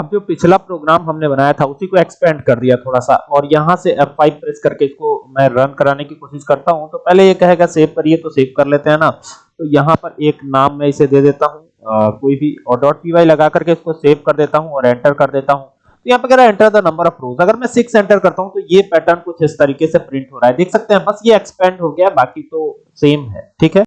अब जो पिछला प्रोग्राम हमने बनाया था, उसी को एक्सपेंड कर दिया थोड़ा सा और यहाँ से F5 प्रेस करके इसको मैं रन कराने की कोशिश करता हूँ। तो पहले ये कहेगा सेव करिए तो सेव कर लेते हैं ना। तो यहाँ पर एक नाम मैं इसे दे देता हूँ। कोई भी और डॉट पी लगा करके इसको सेव कर देता हूँ और एंटर कर देता हूँ। तो यहाँ पे कह रहा है enter the number of rows अगर मैं सिक्स एंटर करता हूँ तो ये पैटर्न कुछ इस तरीके से प्रिंट हो रहा है। देख सकते हैं, बस ये एक्सपेंड हो गया, बाकी तो सेम है। ठीक है?